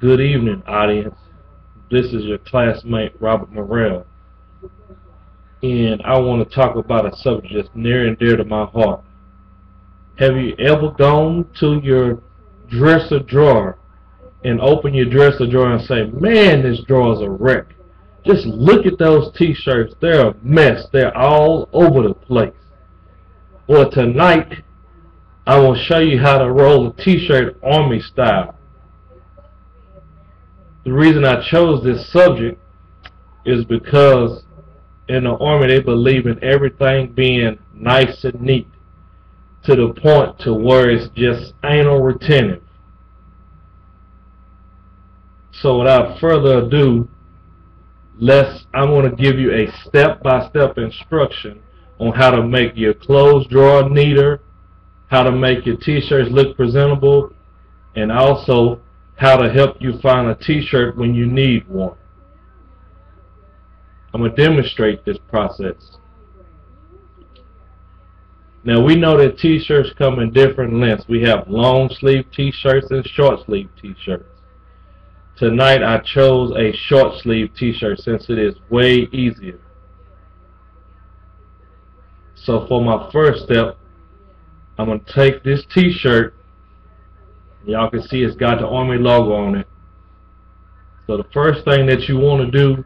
Good evening, audience. This is your classmate, Robert Morrell. And I want to talk about a subject that's near and dear to my heart. Have you ever gone to your dresser drawer and open your dresser drawer and say, man, this drawer is a wreck. Just look at those t-shirts. They're a mess. They're all over the place. Well, tonight, I will show you how to roll a t-shirt army style. The reason I chose this subject is because in the army they believe in everything being nice and neat to the point to where it's just anal retentive. So without further ado, let's I'm going to give you a step-by-step -step instruction on how to make your clothes drawer neater, how to make your t-shirts look presentable, and also how to help you find a t-shirt when you need one. I'm going to demonstrate this process. Now we know that t-shirts come in different lengths. We have long sleeve t-shirts and short sleeve t-shirts. Tonight I chose a short sleeve t-shirt since it is way easier. So for my first step, I'm going to take this t-shirt. Y'all can see it's got the Army logo on it. So the first thing that you want to do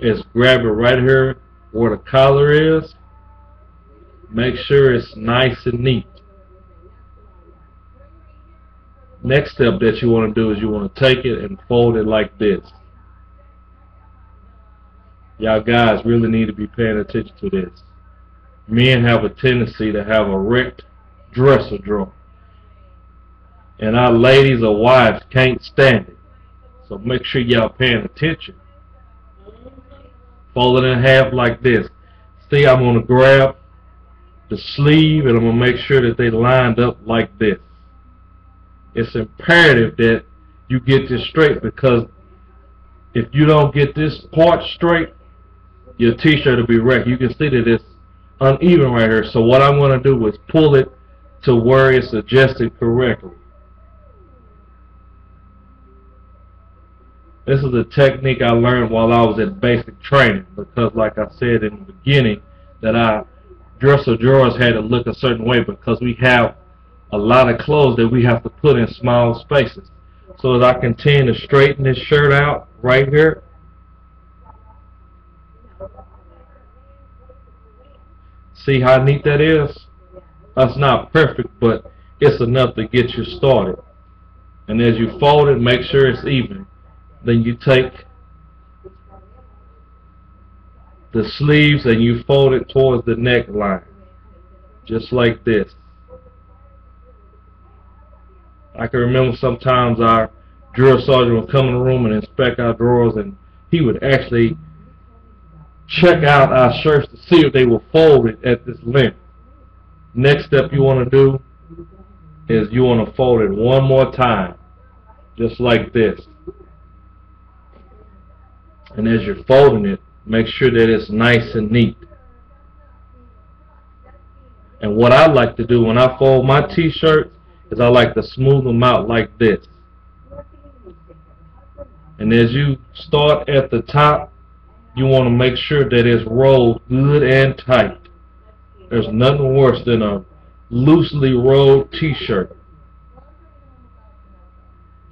is grab it right here where the collar is. Make sure it's nice and neat. Next step that you want to do is you want to take it and fold it like this. Y'all guys really need to be paying attention to this. Men have a tendency to have a wrecked dresser drawer. And our ladies or wives can't stand it. So make sure y'all paying attention. Fold it in half like this. See, I'm going to grab the sleeve and I'm going to make sure that they lined up like this. It's imperative that you get this straight because if you don't get this part straight, your t-shirt will be wrecked. You can see that it's uneven right here. So what I'm going to do is pull it to where it's adjusted correctly. This is a technique I learned while I was at basic training because like I said in the beginning that I dresser drawers had to look a certain way because we have a lot of clothes that we have to put in small spaces. So as I continue to straighten this shirt out right here, see how neat that is? That's not perfect, but it's enough to get you started. And as you fold it, make sure it's even. Then you take the sleeves and you fold it towards the neckline. Just like this. I can remember sometimes our drill sergeant would come in the room and inspect our drawers and he would actually check out our shirts to see if they were folded at this length. Next step you want to do is you want to fold it one more time just like this. And as you're folding it, make sure that it's nice and neat. And what I like to do when I fold my t-shirts is I like to smooth them out like this. And as you start at the top, you want to make sure that it's rolled good and tight. There's nothing worse than a loosely rolled t-shirt.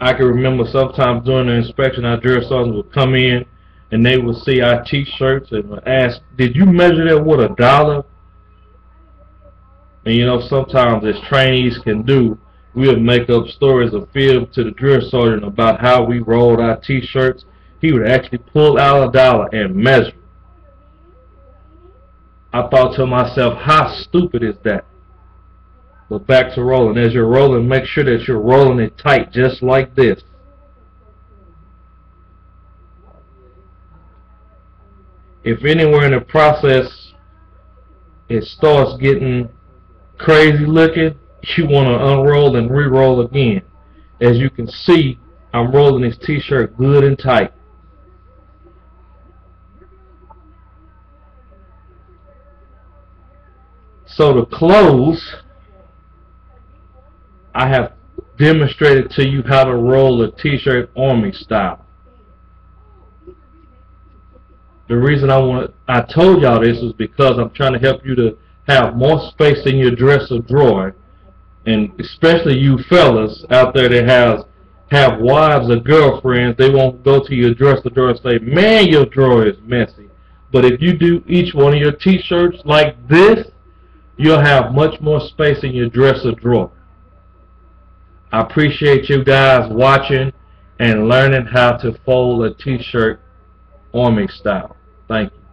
I can remember sometimes during the inspection our drill sergeants would come in and they would see our t-shirts and would ask, did you measure that with a dollar? And you know, sometimes as trainees can do, we'll make up stories of fib to the drill sergeant about how we rolled our t-shirts. He would actually pull out a dollar and measure. I thought to myself, how stupid is that? But back to rolling. As you're rolling, make sure that you're rolling it tight, just like this. If anywhere in the process it starts getting crazy looking, you want to unroll and re-roll again. As you can see, I'm rolling this t-shirt good and tight. So to close, I have demonstrated to you how to roll a t-shirt army style. The reason I want I told y'all this is because I'm trying to help you to have more space in your dresser drawer, and especially you fellas out there that has have wives or girlfriends, they won't go to your dresser drawer and say, "Man, your drawer is messy." But if you do each one of your t-shirts like this, you'll have much more space in your dresser drawer. I appreciate you guys watching and learning how to fold a t-shirt arming style. Thank you.